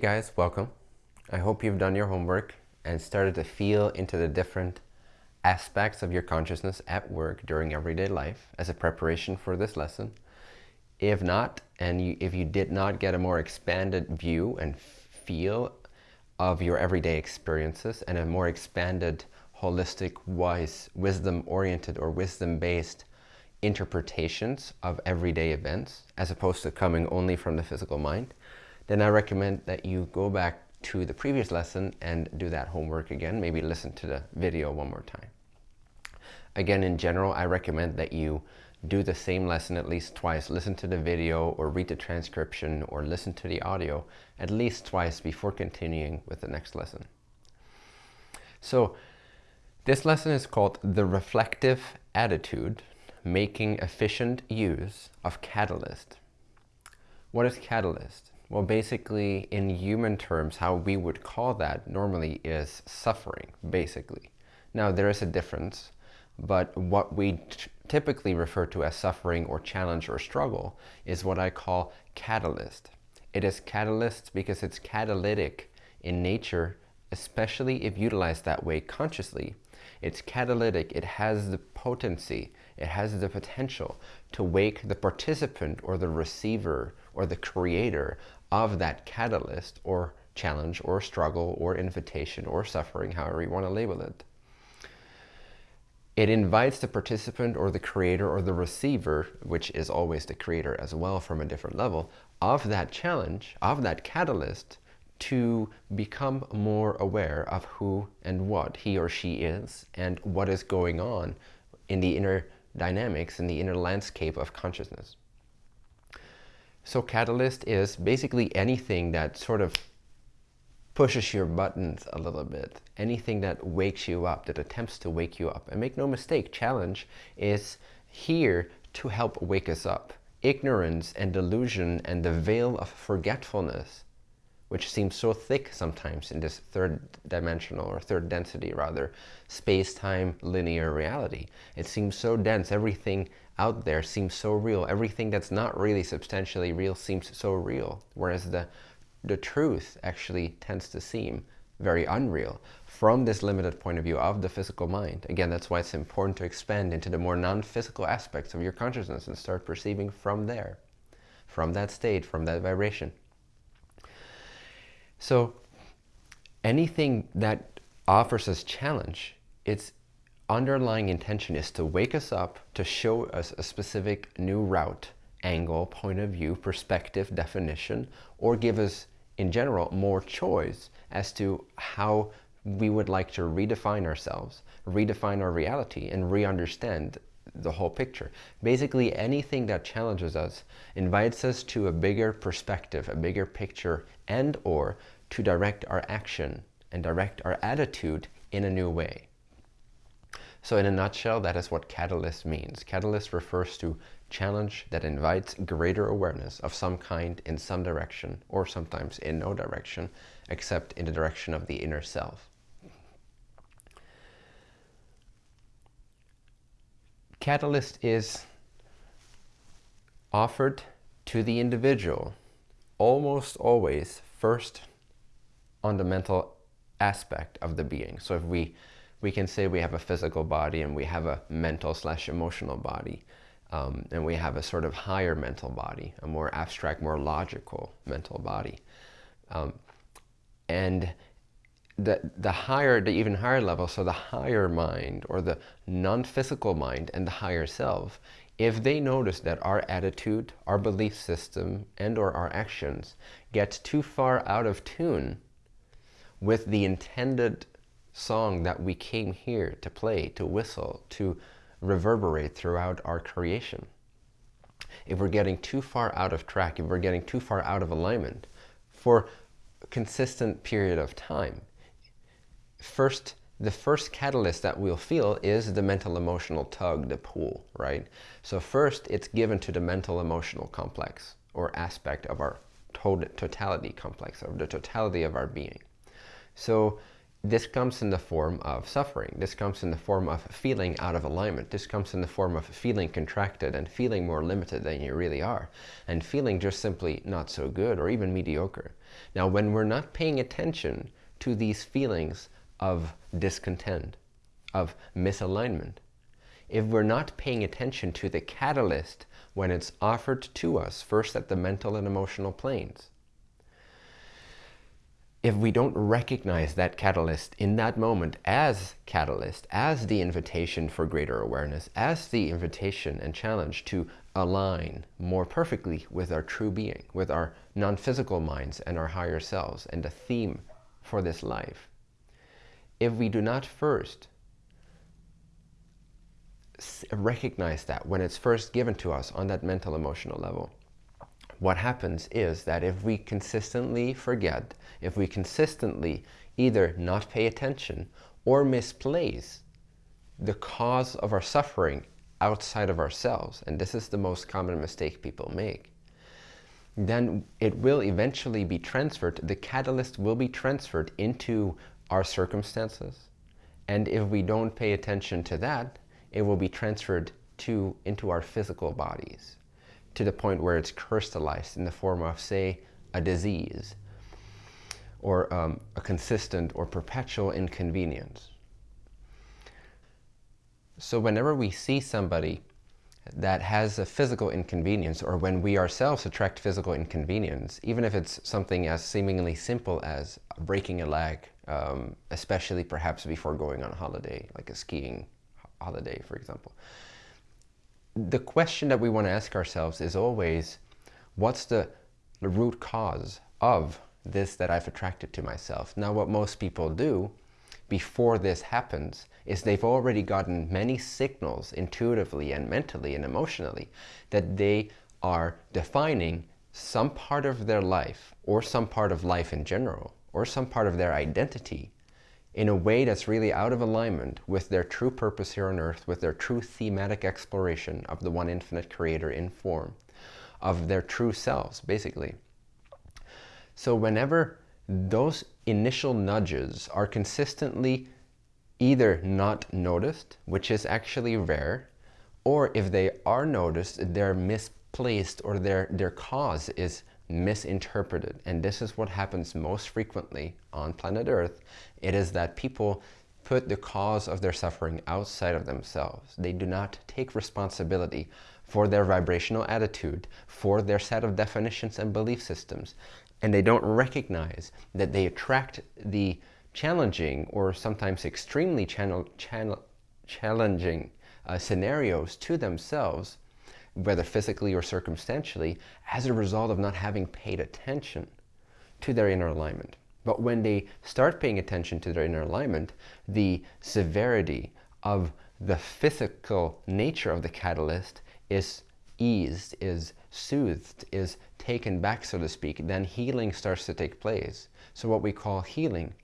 guys, welcome. I hope you've done your homework and started to feel into the different aspects of your consciousness at work during everyday life as a preparation for this lesson. If not, and you, if you did not get a more expanded view and feel of your everyday experiences and a more expanded, holistic, wise, wisdom-oriented or wisdom-based interpretations of everyday events, as opposed to coming only from the physical mind, then I recommend that you go back to the previous lesson and do that homework again. Maybe listen to the video one more time. Again, in general, I recommend that you do the same lesson at least twice. Listen to the video or read the transcription or listen to the audio at least twice before continuing with the next lesson. So this lesson is called The Reflective Attitude, Making Efficient Use of Catalyst. What is catalyst? Well, basically, in human terms, how we would call that normally is suffering, basically. Now, there is a difference, but what we typically refer to as suffering or challenge or struggle is what I call catalyst. It is catalyst because it's catalytic in nature, especially if utilized that way consciously. It's catalytic, it has the potency, it has the potential to wake the participant or the receiver or the creator of that catalyst or challenge or struggle or invitation or suffering, however you want to label it. It invites the participant or the creator or the receiver, which is always the creator as well from a different level, of that challenge, of that catalyst, to become more aware of who and what he or she is and what is going on in the inner dynamics, in the inner landscape of consciousness. So catalyst is basically anything that sort of pushes your buttons a little bit. Anything that wakes you up, that attempts to wake you up. And make no mistake, challenge is here to help wake us up. Ignorance and delusion and the veil of forgetfulness, which seems so thick sometimes in this third dimensional or third density rather, space-time linear reality. It seems so dense, everything out there seems so real. Everything that's not really substantially real seems so real. Whereas the, the truth actually tends to seem very unreal from this limited point of view of the physical mind. Again, that's why it's important to expand into the more non-physical aspects of your consciousness and start perceiving from there, from that state, from that vibration. So anything that offers us challenge, it's underlying intention is to wake us up, to show us a specific new route, angle, point of view, perspective, definition, or give us, in general, more choice as to how we would like to redefine ourselves, redefine our reality, and re-understand the whole picture. Basically, anything that challenges us invites us to a bigger perspective, a bigger picture, and or to direct our action and direct our attitude in a new way. So in a nutshell, that is what catalyst means. Catalyst refers to challenge that invites greater awareness of some kind in some direction, or sometimes in no direction, except in the direction of the inner self. Catalyst is offered to the individual almost always first on the mental aspect of the being. So if we we can say we have a physical body and we have a mental slash emotional body. Um, and we have a sort of higher mental body, a more abstract, more logical mental body. Um, and the, the higher, the even higher level, so the higher mind or the non-physical mind and the higher self, if they notice that our attitude, our belief system, and or our actions get too far out of tune with the intended song that we came here to play, to whistle, to reverberate throughout our creation. If we're getting too far out of track, if we're getting too far out of alignment for a consistent period of time, first, the first catalyst that we'll feel is the mental emotional tug, the pull, right? So first, it's given to the mental emotional complex or aspect of our totality complex, of the totality of our being. So this comes in the form of suffering. This comes in the form of feeling out of alignment. This comes in the form of feeling contracted and feeling more limited than you really are. And feeling just simply not so good or even mediocre. Now, when we're not paying attention to these feelings of discontent, of misalignment, if we're not paying attention to the catalyst when it's offered to us, first at the mental and emotional planes, if we don't recognize that catalyst in that moment as catalyst, as the invitation for greater awareness, as the invitation and challenge to align more perfectly with our true being, with our non-physical minds and our higher selves and the theme for this life. If we do not first recognize that when it's first given to us on that mental emotional level, what happens is that if we consistently forget, if we consistently either not pay attention or misplace the cause of our suffering outside of ourselves, and this is the most common mistake people make, then it will eventually be transferred, the catalyst will be transferred into our circumstances. And if we don't pay attention to that, it will be transferred to into our physical bodies to the point where it's crystallized in the form of, say, a disease or um, a consistent or perpetual inconvenience. So whenever we see somebody that has a physical inconvenience or when we ourselves attract physical inconvenience, even if it's something as seemingly simple as breaking a leg, um, especially perhaps before going on a holiday, like a skiing holiday, for example, the question that we want to ask ourselves is always, what's the, root cause of this that I've attracted to myself? Now, what most people do before this happens is they've already gotten many signals intuitively and mentally and emotionally that they are defining some part of their life or some part of life in general or some part of their identity in a way that's really out of alignment with their true purpose here on earth, with their true thematic exploration of the one infinite creator in form, of their true selves, basically. So whenever those initial nudges are consistently either not noticed, which is actually rare, or if they are noticed, they're misplaced or their, their cause is misinterpreted. And this is what happens most frequently on planet Earth. It is that people put the cause of their suffering outside of themselves. They do not take responsibility for their vibrational attitude, for their set of definitions and belief systems. And they don't recognize that they attract the challenging or sometimes extremely channel, channel, challenging uh, scenarios to themselves whether physically or circumstantially, as a result of not having paid attention to their inner alignment. But when they start paying attention to their inner alignment, the severity of the physical nature of the catalyst is eased, is soothed, is taken back, so to speak. Then healing starts to take place. So what we call healing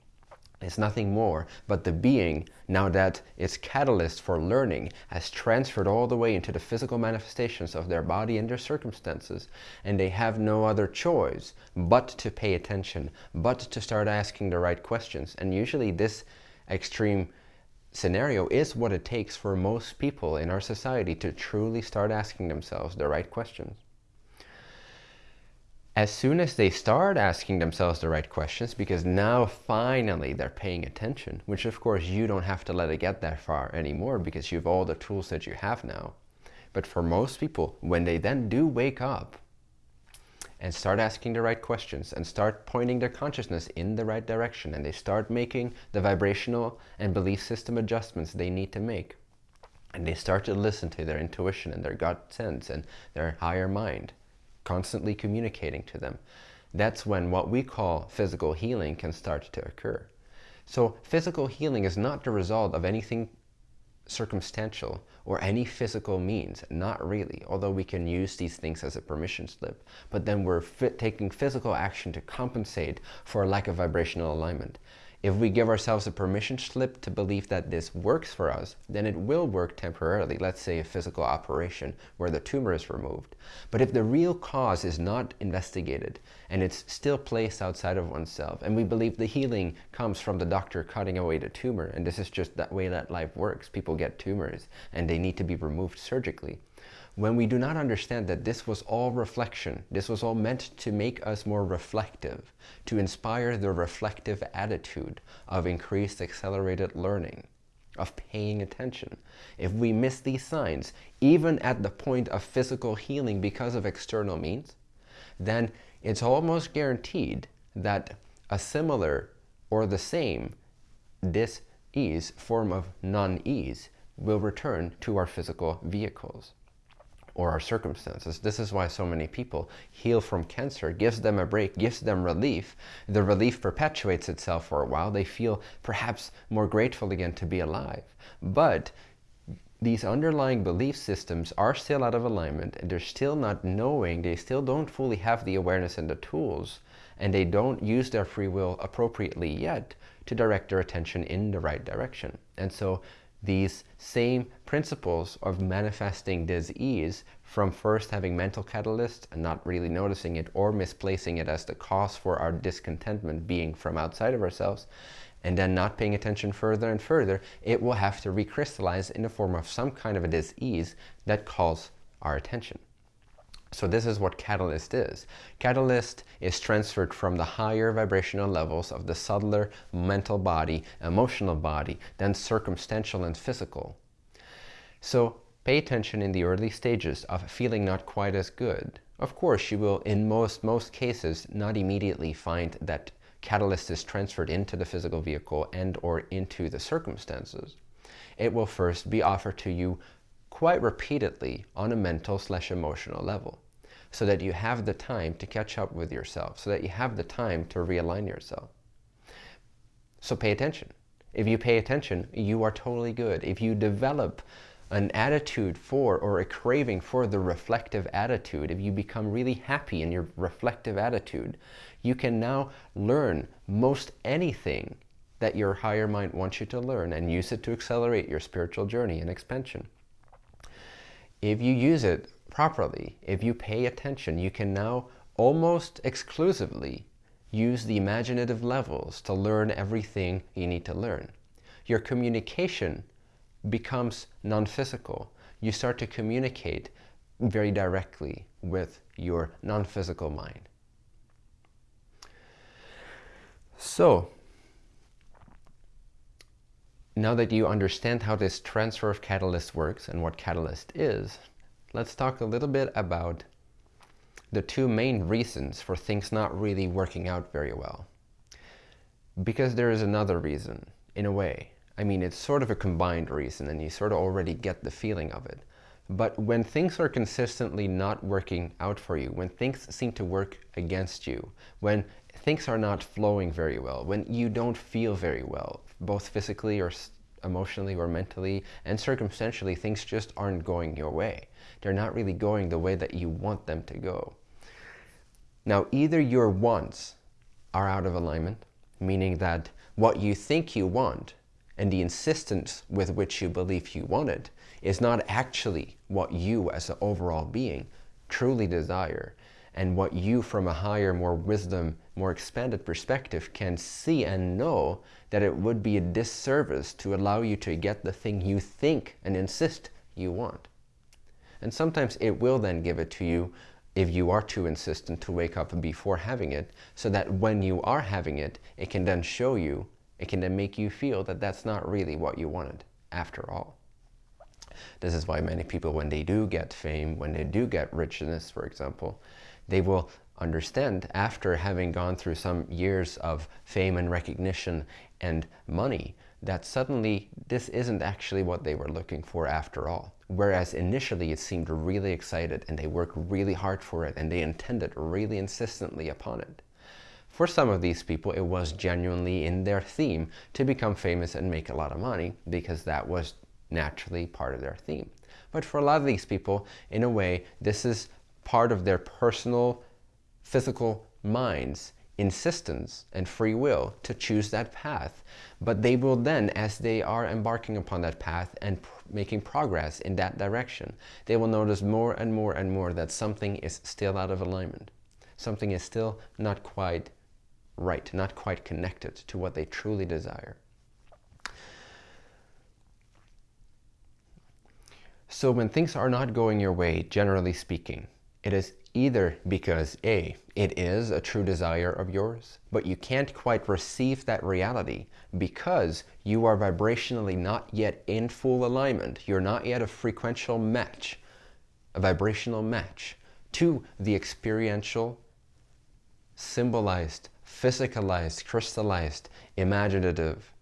is nothing more but the being, now that its catalyst for learning has transferred all the way into the physical manifestations of their body and their circumstances, and they have no other choice but to pay attention, but to start asking the right questions. And usually this extreme scenario is what it takes for most people in our society to truly start asking themselves the right questions as soon as they start asking themselves the right questions, because now finally they're paying attention, which of course you don't have to let it get that far anymore because you have all the tools that you have now. But for most people, when they then do wake up and start asking the right questions and start pointing their consciousness in the right direction and they start making the vibrational and belief system adjustments they need to make, and they start to listen to their intuition and their gut sense and their higher mind, constantly communicating to them. That's when what we call physical healing can start to occur. So physical healing is not the result of anything circumstantial or any physical means, not really, although we can use these things as a permission slip. But then we're taking physical action to compensate for a lack of vibrational alignment. If we give ourselves a permission slip to believe that this works for us, then it will work temporarily, let's say a physical operation where the tumor is removed. But if the real cause is not investigated and it's still placed outside of oneself, and we believe the healing comes from the doctor cutting away the tumor, and this is just that way that life works, people get tumors and they need to be removed surgically, when we do not understand that this was all reflection, this was all meant to make us more reflective, to inspire the reflective attitude of increased accelerated learning, of paying attention. If we miss these signs, even at the point of physical healing because of external means, then it's almost guaranteed that a similar or the same dis-ease form of non-ease will return to our physical vehicles or our circumstances. This is why so many people heal from cancer, gives them a break, gives them relief. The relief perpetuates itself for a while. They feel perhaps more grateful again to be alive. But these underlying belief systems are still out of alignment and they're still not knowing, they still don't fully have the awareness and the tools and they don't use their free will appropriately yet to direct their attention in the right direction. And so these same principles of manifesting dis-ease from first having mental catalysts and not really noticing it or misplacing it as the cause for our discontentment being from outside of ourselves and then not paying attention further and further, it will have to recrystallize in the form of some kind of a dis-ease that calls our attention. So this is what catalyst is. Catalyst is transferred from the higher vibrational levels of the subtler mental body, emotional body, then circumstantial and physical. So pay attention in the early stages of feeling not quite as good. Of course, you will, in most, most cases, not immediately find that catalyst is transferred into the physical vehicle and or into the circumstances. It will first be offered to you quite repeatedly on a mental slash emotional level so that you have the time to catch up with yourself, so that you have the time to realign yourself. So pay attention. If you pay attention, you are totally good. If you develop an attitude for or a craving for the reflective attitude, if you become really happy in your reflective attitude, you can now learn most anything that your higher mind wants you to learn and use it to accelerate your spiritual journey and expansion. If you use it properly, if you pay attention, you can now almost exclusively use the imaginative levels to learn everything you need to learn. Your communication becomes non-physical. You start to communicate very directly with your non-physical mind. So, now that you understand how this transfer of catalyst works and what catalyst is, let's talk a little bit about the two main reasons for things not really working out very well. Because there is another reason, in a way. I mean, it's sort of a combined reason and you sort of already get the feeling of it. But when things are consistently not working out for you, when things seem to work against you, when things are not flowing very well, when you don't feel very well, both physically or emotionally or mentally and circumstantially, things just aren't going your way. They're not really going the way that you want them to go. Now, either your wants are out of alignment, meaning that what you think you want and the insistence with which you believe you want it is not actually what you as an overall being truly desire and what you from a higher, more wisdom, more expanded perspective can see and know that it would be a disservice to allow you to get the thing you think and insist you want. And sometimes it will then give it to you if you are too insistent to wake up before having it, so that when you are having it, it can then show you, it can then make you feel that that's not really what you wanted after all. This is why many people, when they do get fame, when they do get richness, for example, they will understand after having gone through some years of fame and recognition and money that suddenly this isn't actually what they were looking for after all. Whereas initially it seemed really excited and they worked really hard for it and they intended really insistently upon it. For some of these people, it was genuinely in their theme to become famous and make a lot of money because that was naturally part of their theme. But for a lot of these people, in a way, this is part of their personal physical minds insistence and free will to choose that path. But they will then, as they are embarking upon that path and pr making progress in that direction, they will notice more and more and more that something is still out of alignment. Something is still not quite right, not quite connected to what they truly desire. So when things are not going your way, generally speaking, it is either because A, it is a true desire of yours, but you can't quite receive that reality because you are vibrationally not yet in full alignment. You're not yet a frequential match, a vibrational match to the experiential, symbolized, physicalized, crystallized, imaginative,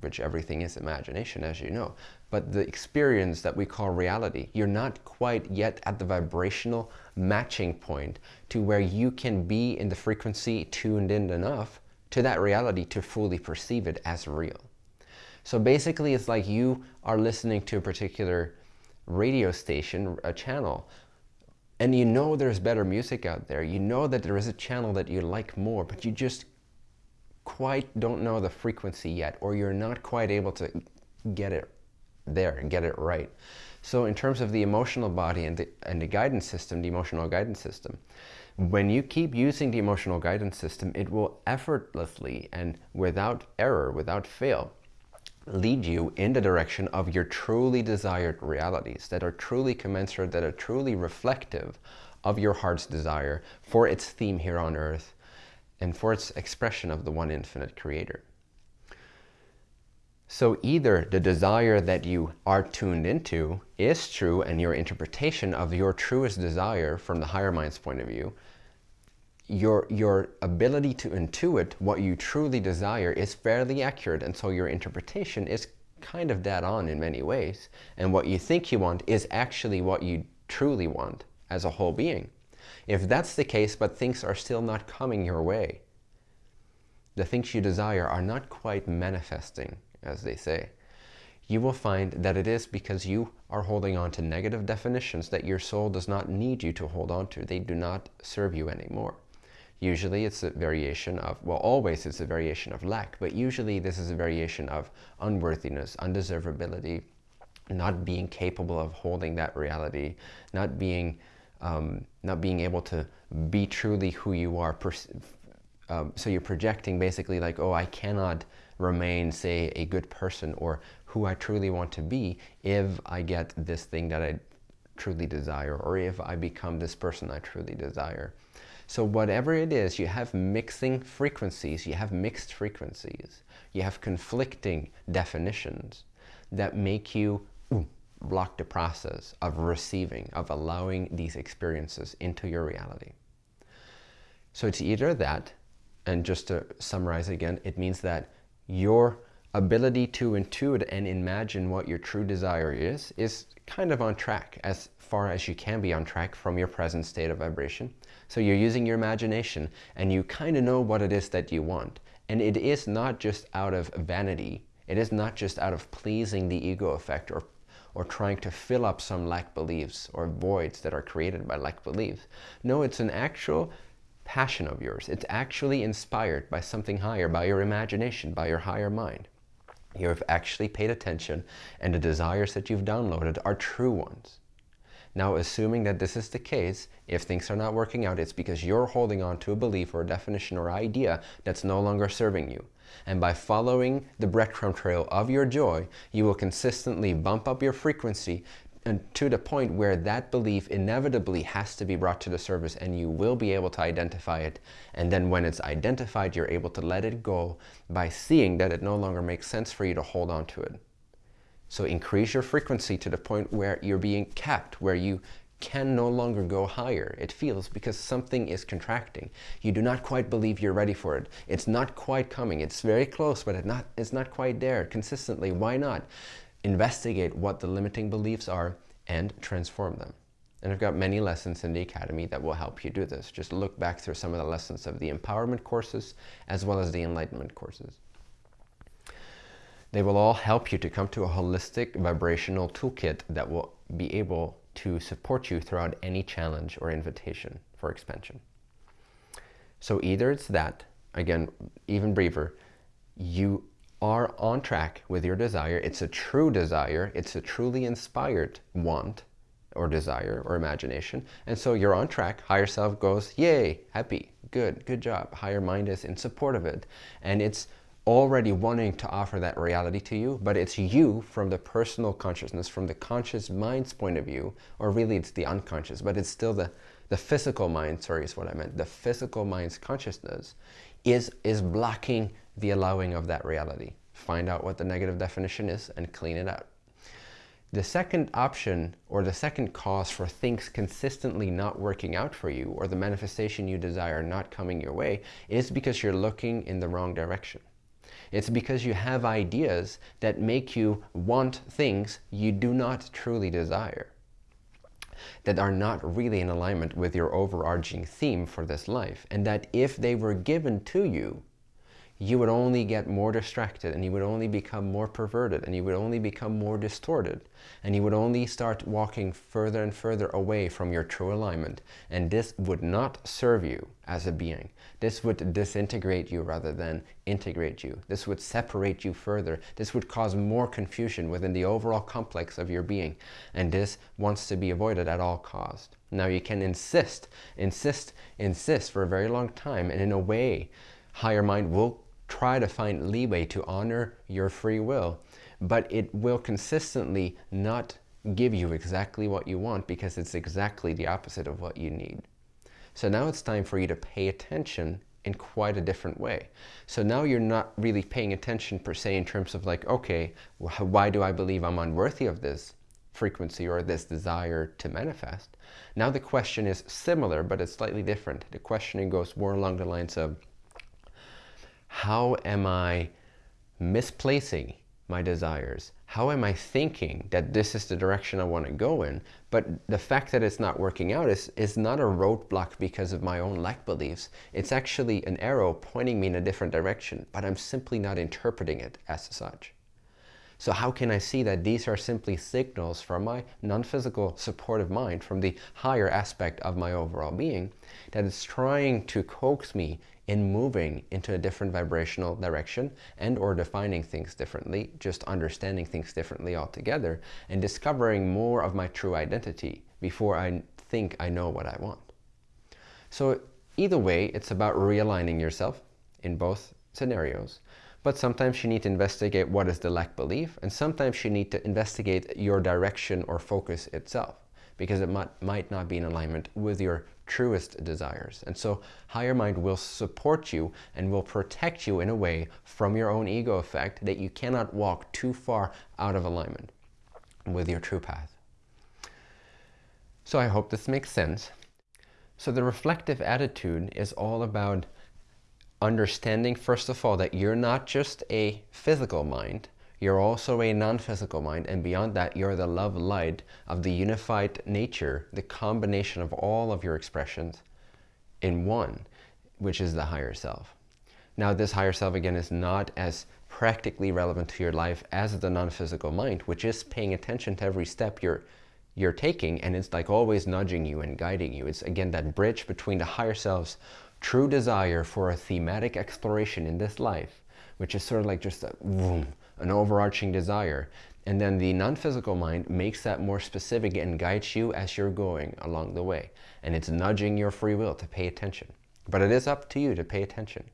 which everything is imagination, as you know, but the experience that we call reality, you're not quite yet at the vibrational matching point to where you can be in the frequency tuned in enough to that reality to fully perceive it as real. So basically it's like you are listening to a particular radio station, a channel, and you know there's better music out there. You know that there is a channel that you like more, but you just quite don't know the frequency yet, or you're not quite able to get it there and get it right. So in terms of the emotional body and the, and the guidance system, the emotional guidance system, when you keep using the emotional guidance system, it will effortlessly and without error, without fail, lead you in the direction of your truly desired realities that are truly commensurate, that are truly reflective of your heart's desire for its theme here on earth and for its expression of the one infinite creator. So either the desire that you are tuned into is true and your interpretation of your truest desire from the higher mind's point of view, your, your ability to intuit what you truly desire is fairly accurate and so your interpretation is kind of dead on in many ways. And what you think you want is actually what you truly want as a whole being. If that's the case, but things are still not coming your way, the things you desire are not quite manifesting as they say, you will find that it is because you are holding on to negative definitions that your soul does not need you to hold on to. They do not serve you anymore. Usually it's a variation of, well, always it's a variation of lack, but usually this is a variation of unworthiness, undeservability, not being capable of holding that reality, not being, um, not being able to be truly who you are. Um, so you're projecting basically like, oh, I cannot remain, say, a good person or who I truly want to be if I get this thing that I truly desire or if I become this person I truly desire. So whatever it is, you have mixing frequencies, you have mixed frequencies, you have conflicting definitions that make you ooh, block the process of receiving, of allowing these experiences into your reality. So it's either that, and just to summarize again, it means that your ability to intuit and imagine what your true desire is, is kind of on track as far as you can be on track from your present state of vibration. So you're using your imagination and you kind of know what it is that you want. And it is not just out of vanity. It is not just out of pleasing the ego effect or, or trying to fill up some lack beliefs or voids that are created by lack beliefs. No, it's an actual passion of yours. It's actually inspired by something higher, by your imagination, by your higher mind. You have actually paid attention and the desires that you've downloaded are true ones. Now, assuming that this is the case, if things are not working out, it's because you're holding on to a belief or a definition or idea that's no longer serving you. And by following the breadcrumb trail of your joy, you will consistently bump up your frequency and to the point where that belief inevitably has to be brought to the surface and you will be able to identify it. And then when it's identified, you're able to let it go by seeing that it no longer makes sense for you to hold on to it. So increase your frequency to the point where you're being capped, where you can no longer go higher. It feels because something is contracting. You do not quite believe you're ready for it. It's not quite coming. It's very close, but it not, it's not quite there consistently. Why not? Investigate what the limiting beliefs are and transform them. And I've got many lessons in the Academy that will help you do this. Just look back through some of the lessons of the empowerment courses as well as the enlightenment courses. They will all help you to come to a holistic vibrational toolkit that will be able to support you throughout any challenge or invitation for expansion. So either it's that, again, even briefer, you are on track with your desire. It's a true desire. It's a truly inspired want or desire or imagination. And so you're on track. Higher self goes, yay, happy, good, good job. Higher mind is in support of it. And it's already wanting to offer that reality to you, but it's you from the personal consciousness, from the conscious mind's point of view, or really it's the unconscious, but it's still the, the physical mind, sorry is what I meant, the physical mind's consciousness is, is blocking the allowing of that reality. Find out what the negative definition is and clean it out. The second option or the second cause for things consistently not working out for you or the manifestation you desire not coming your way is because you're looking in the wrong direction. It's because you have ideas that make you want things you do not truly desire that are not really in alignment with your overarching theme for this life and that if they were given to you you would only get more distracted and you would only become more perverted and you would only become more distorted and you would only start walking further and further away from your true alignment and this would not serve you as a being. This would disintegrate you rather than integrate you. This would separate you further. This would cause more confusion within the overall complex of your being and this wants to be avoided at all cost. Now you can insist, insist, insist for a very long time and in a way higher mind will try to find leeway to honor your free will, but it will consistently not give you exactly what you want because it's exactly the opposite of what you need. So now it's time for you to pay attention in quite a different way. So now you're not really paying attention per se in terms of like, okay, why do I believe I'm unworthy of this frequency or this desire to manifest? Now the question is similar, but it's slightly different. The questioning goes more along the lines of, how am I misplacing my desires? How am I thinking that this is the direction I want to go in? But the fact that it's not working out is, is not a roadblock because of my own lack beliefs. It's actually an arrow pointing me in a different direction, but I'm simply not interpreting it as such. So how can I see that these are simply signals from my non-physical supportive mind, from the higher aspect of my overall being, that is trying to coax me in moving into a different vibrational direction and or defining things differently, just understanding things differently altogether and discovering more of my true identity before I think I know what I want. So either way, it's about realigning yourself in both scenarios. But sometimes you need to investigate what is the lack belief and sometimes you need to investigate your direction or focus itself because it might, might not be in alignment with your truest desires. And so higher mind will support you and will protect you in a way from your own ego effect that you cannot walk too far out of alignment with your true path. So I hope this makes sense. So the reflective attitude is all about understanding, first of all, that you're not just a physical mind, you're also a non-physical mind, and beyond that, you're the love light of the unified nature, the combination of all of your expressions in one, which is the higher self. Now, this higher self, again, is not as practically relevant to your life as the non-physical mind, which is paying attention to every step you're you're taking, and it's like always nudging you and guiding you. It's, again, that bridge between the higher self's true desire for a thematic exploration in this life, which is sort of like just a boom, an overarching desire. And then the non-physical mind makes that more specific and guides you as you're going along the way. And it's nudging your free will to pay attention. But it is up to you to pay attention.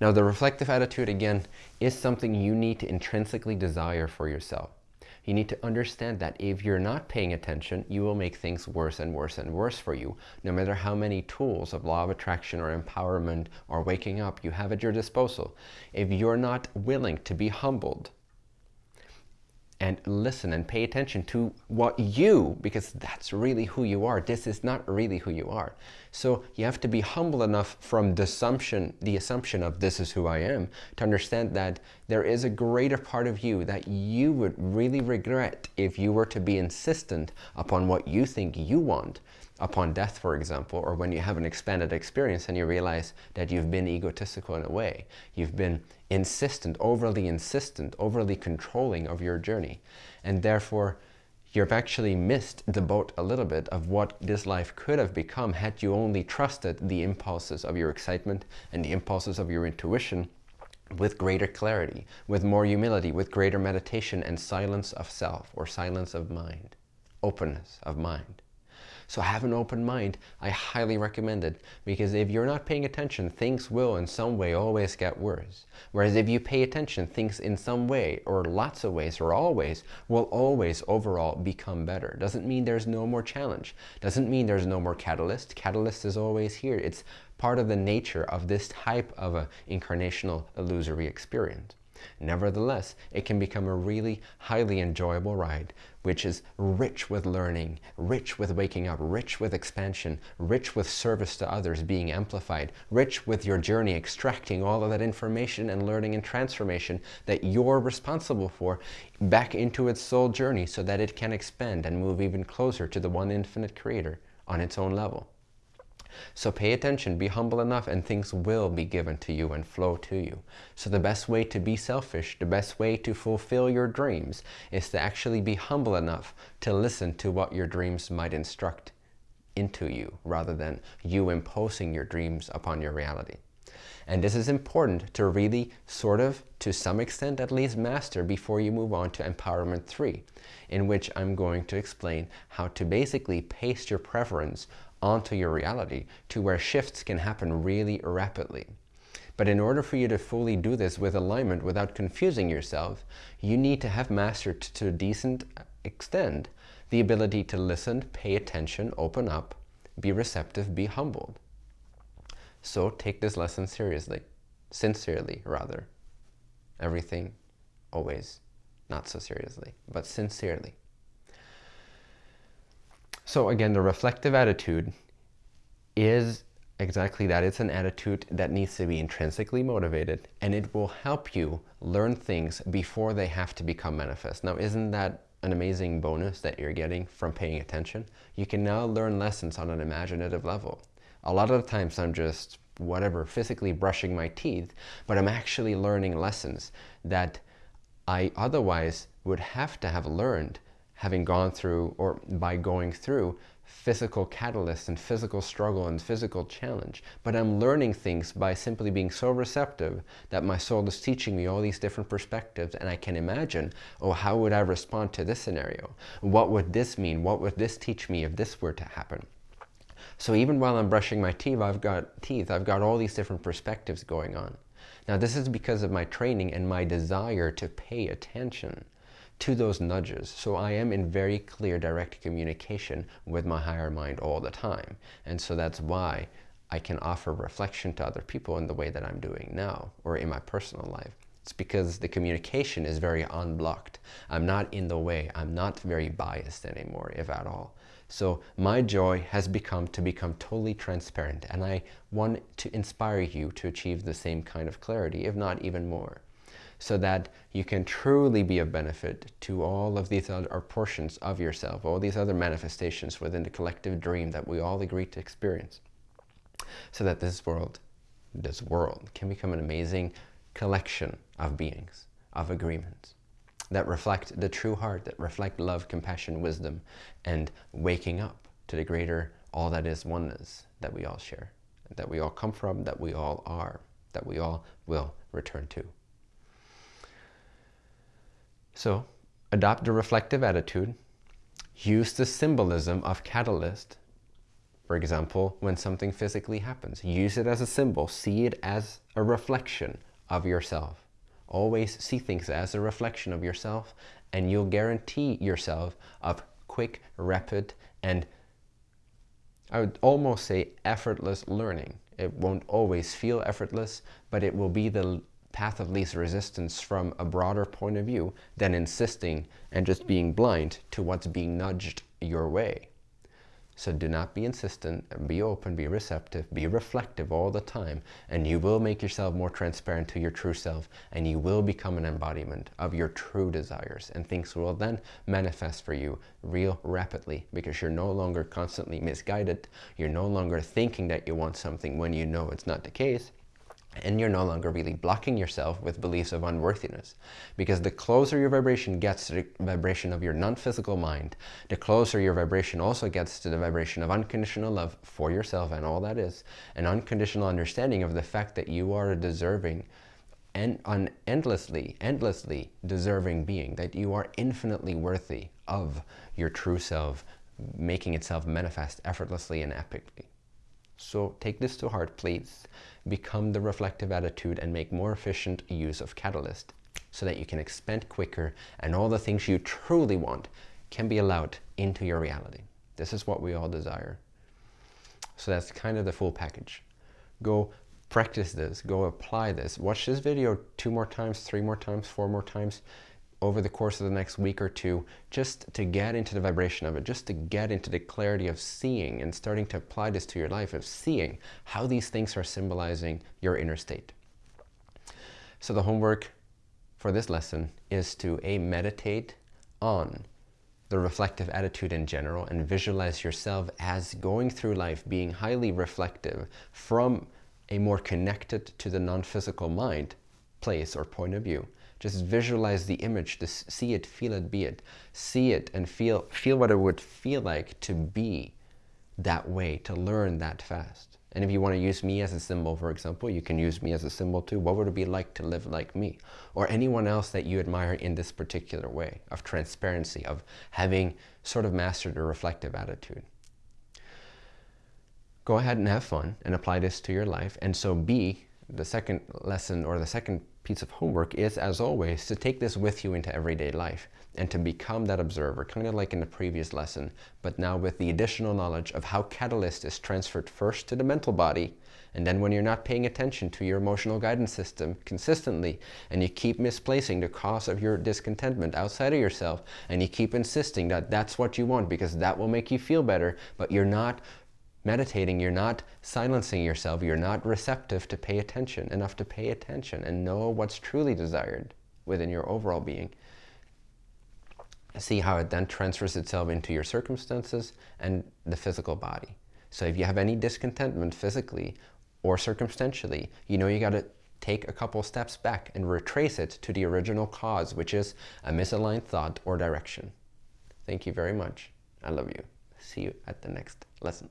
Now the reflective attitude, again, is something you need to intrinsically desire for yourself. You need to understand that if you're not paying attention, you will make things worse and worse and worse for you, no matter how many tools of law of attraction or empowerment or waking up you have at your disposal. If you're not willing to be humbled and listen and pay attention to what you, because that's really who you are. This is not really who you are. So you have to be humble enough from the assumption, the assumption of this is who I am, to understand that there is a greater part of you that you would really regret if you were to be insistent upon what you think you want upon death, for example, or when you have an expanded experience and you realize that you've been egotistical in a way. You've been insistent, overly insistent, overly controlling of your journey. And therefore, you've actually missed the boat a little bit of what this life could have become had you only trusted the impulses of your excitement and the impulses of your intuition with greater clarity, with more humility, with greater meditation and silence of self or silence of mind, openness of mind. So have an open mind. I highly recommend it because if you're not paying attention, things will in some way always get worse. Whereas if you pay attention, things in some way or lots of ways or always will always overall become better. Doesn't mean there's no more challenge. Doesn't mean there's no more catalyst. Catalyst is always here. It's part of the nature of this type of a incarnational illusory experience. Nevertheless, it can become a really highly enjoyable ride, which is rich with learning, rich with waking up, rich with expansion, rich with service to others being amplified, rich with your journey extracting all of that information and learning and transformation that you're responsible for back into its soul journey so that it can expand and move even closer to the one infinite creator on its own level. So pay attention, be humble enough, and things will be given to you and flow to you. So the best way to be selfish, the best way to fulfill your dreams is to actually be humble enough to listen to what your dreams might instruct into you, rather than you imposing your dreams upon your reality. And this is important to really sort of, to some extent at least, master before you move on to Empowerment 3, in which I'm going to explain how to basically paste your preference onto your reality to where shifts can happen really rapidly. But in order for you to fully do this with alignment without confusing yourself, you need to have mastered to a decent extent the ability to listen, pay attention, open up, be receptive, be humbled. So take this lesson seriously, sincerely rather. Everything, always, not so seriously, but sincerely. So again, the reflective attitude is exactly that. It's an attitude that needs to be intrinsically motivated and it will help you learn things before they have to become manifest. Now, isn't that an amazing bonus that you're getting from paying attention? You can now learn lessons on an imaginative level. A lot of the times I'm just, whatever, physically brushing my teeth, but I'm actually learning lessons that I otherwise would have to have learned having gone through or by going through physical catalyst and physical struggle and physical challenge. But I'm learning things by simply being so receptive that my soul is teaching me all these different perspectives and I can imagine, oh, how would I respond to this scenario? What would this mean? What would this teach me if this were to happen? So even while I'm brushing my teeth, I've got teeth, I've got all these different perspectives going on. Now this is because of my training and my desire to pay attention to those nudges. So I am in very clear direct communication with my higher mind all the time. And so that's why I can offer reflection to other people in the way that I'm doing now or in my personal life. It's because the communication is very unblocked. I'm not in the way. I'm not very biased anymore, if at all. So my joy has become to become totally transparent and I want to inspire you to achieve the same kind of clarity, if not even more so that you can truly be of benefit to all of these other portions of yourself, all these other manifestations within the collective dream that we all agree to experience. So that this world, this world can become an amazing collection of beings, of agreements that reflect the true heart, that reflect love, compassion, wisdom, and waking up to the greater all that is oneness that we all share, that we all come from, that we all are, that we all will return to. So adopt a reflective attitude. Use the symbolism of catalyst. For example, when something physically happens, use it as a symbol. See it as a reflection of yourself. Always see things as a reflection of yourself and you'll guarantee yourself of quick, rapid, and I would almost say effortless learning. It won't always feel effortless, but it will be the path of least resistance from a broader point of view than insisting and just being blind to what's being nudged your way. So do not be insistent, be open, be receptive, be reflective all the time, and you will make yourself more transparent to your true self, and you will become an embodiment of your true desires, and things will then manifest for you real rapidly, because you're no longer constantly misguided, you're no longer thinking that you want something when you know it's not the case, and you're no longer really blocking yourself with beliefs of unworthiness. Because the closer your vibration gets to the vibration of your non-physical mind, the closer your vibration also gets to the vibration of unconditional love for yourself and all that is, an unconditional understanding of the fact that you are a deserving and an endlessly, endlessly deserving being, that you are infinitely worthy of your true self making itself manifest effortlessly and epically. So take this to heart, please. Become the reflective attitude and make more efficient use of Catalyst so that you can expand quicker and all the things you truly want can be allowed into your reality. This is what we all desire. So that's kind of the full package. Go practice this, go apply this. Watch this video two more times, three more times, four more times over the course of the next week or two just to get into the vibration of it, just to get into the clarity of seeing and starting to apply this to your life, of seeing how these things are symbolizing your inner state. So the homework for this lesson is to A, meditate on the reflective attitude in general and visualize yourself as going through life being highly reflective from a more connected to the non-physical mind place or point of view just visualize the image, to see it, feel it, be it. See it and feel, feel what it would feel like to be that way, to learn that fast. And if you want to use me as a symbol, for example, you can use me as a symbol too. What would it be like to live like me? Or anyone else that you admire in this particular way of transparency, of having sort of mastered a reflective attitude. Go ahead and have fun and apply this to your life. And so B, the second lesson or the second piece of homework is, as always, to take this with you into everyday life and to become that observer, kind of like in the previous lesson, but now with the additional knowledge of how catalyst is transferred first to the mental body, and then when you're not paying attention to your emotional guidance system consistently, and you keep misplacing the cause of your discontentment outside of yourself, and you keep insisting that that's what you want because that will make you feel better, but you're not meditating, you're not silencing yourself, you're not receptive to pay attention, enough to pay attention and know what's truly desired within your overall being. See how it then transfers itself into your circumstances and the physical body. So if you have any discontentment physically or circumstantially, you know you got to take a couple steps back and retrace it to the original cause, which is a misaligned thought or direction. Thank you very much. I love you. See you at the next lesson.